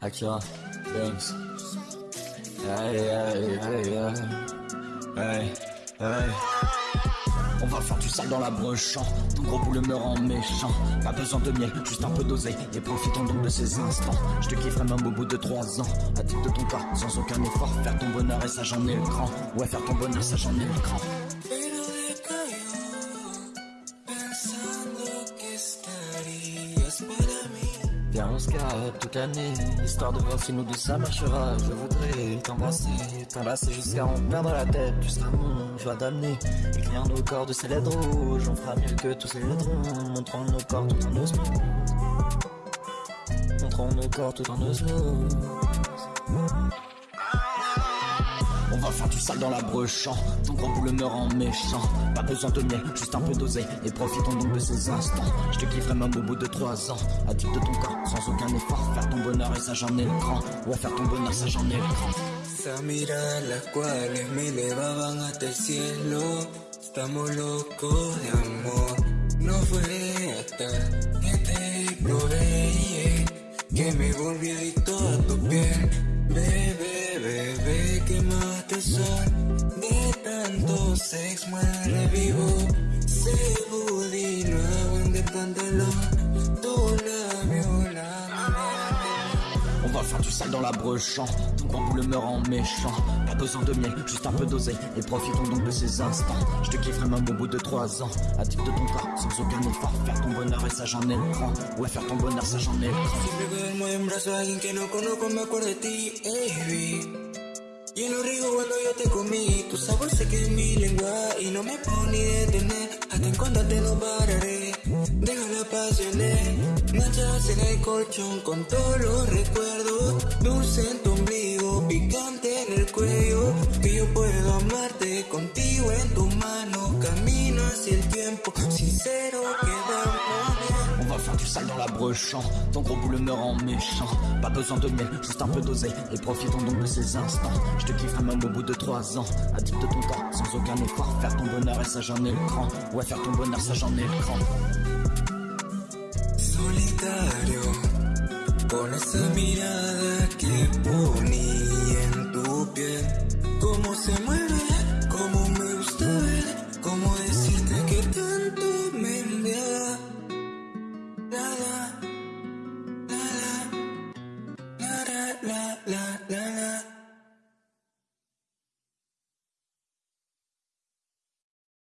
Akira, Banks. Hey, hey, hey, hey. Hey, hey. On va faire du sale dans la broche Ton gros boule me rend méchant. Pas besoin de miel, juste un peu dosé Et profitons donc de ces instants. Je te kifferai même au bout de trois ans. Addict de ton corps, sans aucun effort. Faire ton bonheur et ça j'en ai le cran. Ouais faire ton bonheur, ça j'en ai le cran On se capte toute l'année Histoire de voir si nous deux ça marchera. Je voudrais t'embrasser T'enlacer jusqu'à en perdre la tête. Tu seras mon joie d'amener Écrire nos corps de ces lettres rouges On fera mieux que tous ces lettres Montrons nos corps tout en osmose. Montrons nos corps tout en osmose on va faire du sale dans la broche Ton grand boule me rend méchant Pas besoin de miel, juste un peu dosé Et profitons donc de ces instants Je te kifferai même au bout de trois ans Addict de ton corps, sans aucun effort Faire ton bonheur et ça j'en ai le cran Ouais faire ton bonheur, ça j'en ai le cran Esa mirada las cuales me elevaban hasta el cielo. Estamos locos de amor. No fue hasta que te probé que me volví adicto a tu piel. Bebé, bebé. De tanto sex muere vivo. Se budí, no aguante el pantalón. Labio, la manera. On va faire du sale dans la broche Ton grand boule me rend méchant Pas besoin de miel, juste un peu dosé Et profitons donc de ces instants Je te kifferai même au bout de trois ans Addict de ton corps, sans aucun effort Faire ton bonheur et ça j'en ai le cran Ouais faire ton bonheur, ça j'en ai le cran Siempre que en brazos a alguien que no conozco me acuerdo de ti, baby. Y en lo rico cuando yo te comí, tu sabor se queda en mi lengua y no me puedo ni detener. Hasta encontrarte no pararé, deja la pasión manchas en el colchón con todos los recuerdos. Dulce en tu ombligo, picante en el cuello. Que yo puedo amarte contigo en tu mano. Camino hacia el tiempo, sincero quedamos. Faire du dans la broche Ton gros boule me rend méchant. Pas besoin de miel, juste un peu dosé Et profitons donc de ces instants. Je te kifferai même au bout de trois ans. Addict de ton corps, sans aucun effort. Faire ton bonheur et ça j'en ai le cran. Ouais faire ton bonheur, ça j'en ai le cran. Solitario